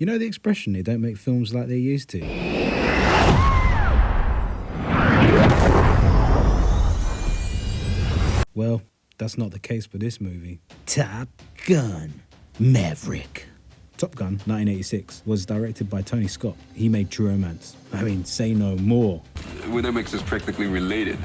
You know the expression, they don't make films like they used to? Well, that's not the case for this movie. Top Gun Maverick. Top Gun 1986 was directed by Tony Scott. He made True Romance. I mean, say no more. Well, that makes us practically related.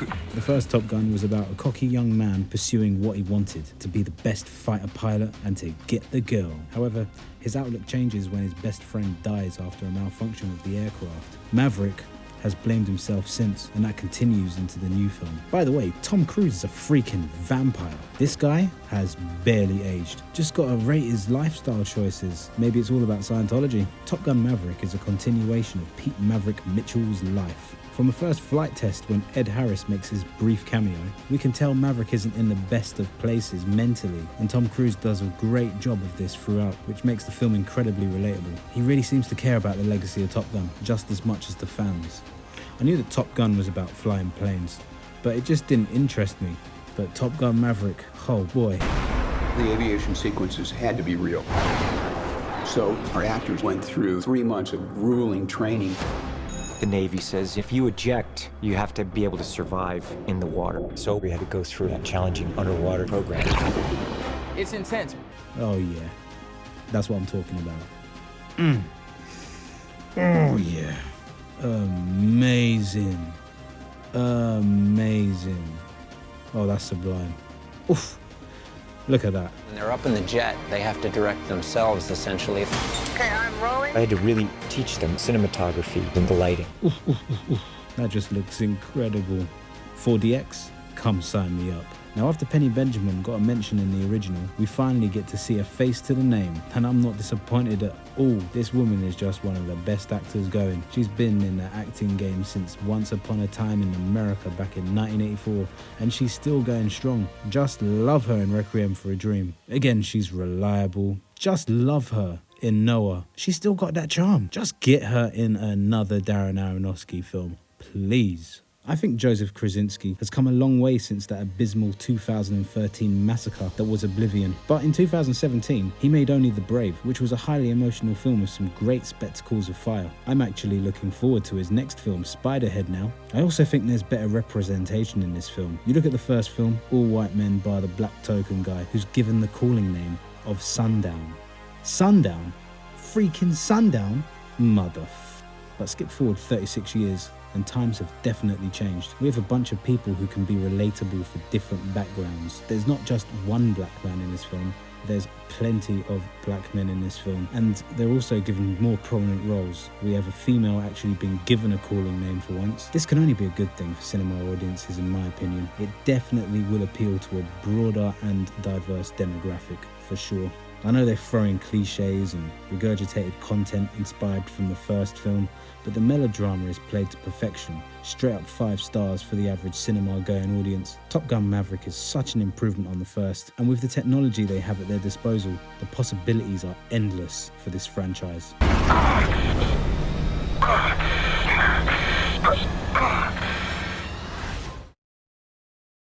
The first Top Gun was about a cocky young man pursuing what he wanted to be the best fighter pilot and to get the girl. However, his outlook changes when his best friend dies after a malfunction of the aircraft. Maverick has blamed himself since, and that continues into the new film. By the way, Tom Cruise is a freaking vampire. This guy has barely aged. Just gotta rate his lifestyle choices. Maybe it's all about Scientology. Top Gun Maverick is a continuation of Pete Maverick Mitchell's life. From the first flight test when Ed Harris makes his brief cameo, we can tell Maverick isn't in the best of places mentally, and Tom Cruise does a great job of this throughout, which makes the film incredibly relatable. He really seems to care about the legacy of Top Gun just as much as the fans. I knew that Top Gun was about flying planes, but it just didn't interest me. But Top Gun Maverick, oh boy. The aviation sequences had to be real. So our actors went through three months of grueling training. The Navy says if you eject, you have to be able to survive in the water. So we had to go through that challenging underwater program. It's intense. Oh yeah, that's what I'm talking about. Mm. Oh yeah, amazing, amazing. Oh, that's sublime. Oof, look at that. When they're up in the jet, they have to direct themselves, essentially. Okay, I'm rolling. I had to really teach them cinematography and the lighting. That just looks incredible. 4DX, come sign me up. Now, after Penny Benjamin got a mention in the original, we finally get to see a face to the name, and I'm not disappointed at all. This woman is just one of the best actors going. She's been in the acting game since Once Upon a Time in America back in 1984, and she's still going strong. Just love her in Requiem for a Dream. Again, she's reliable. Just love her in Noah. She's still got that charm. Just get her in another Darren Aronofsky film, please. I think Joseph Krasinski has come a long way since that abysmal 2013 massacre that was Oblivion. But in 2017, he made Only the Brave, which was a highly emotional film with some great spectacles of fire. I'm actually looking forward to his next film, Spiderhead, now. I also think there's better representation in this film. You look at the first film, all white men by the black token guy, who's given the calling name of Sundown. Sundown? Freaking Sundown? Mother. But skip forward 36 years, and times have definitely changed. We have a bunch of people who can be relatable for different backgrounds. There's not just one black man in this film, there's plenty of black men in this film, and they're also given more prominent roles. We have a female actually being given a calling name for once. This can only be a good thing for cinema audiences, in my opinion. It definitely will appeal to a broader and diverse demographic, for sure. I know they're throwing cliches and regurgitated content inspired from the first film, but the melodrama is played to perfection, straight up 5 stars for the average cinema going audience. Top Gun Maverick is such an improvement on the first, and with the technology they have at their disposal, the possibilities are endless for this franchise. Ah!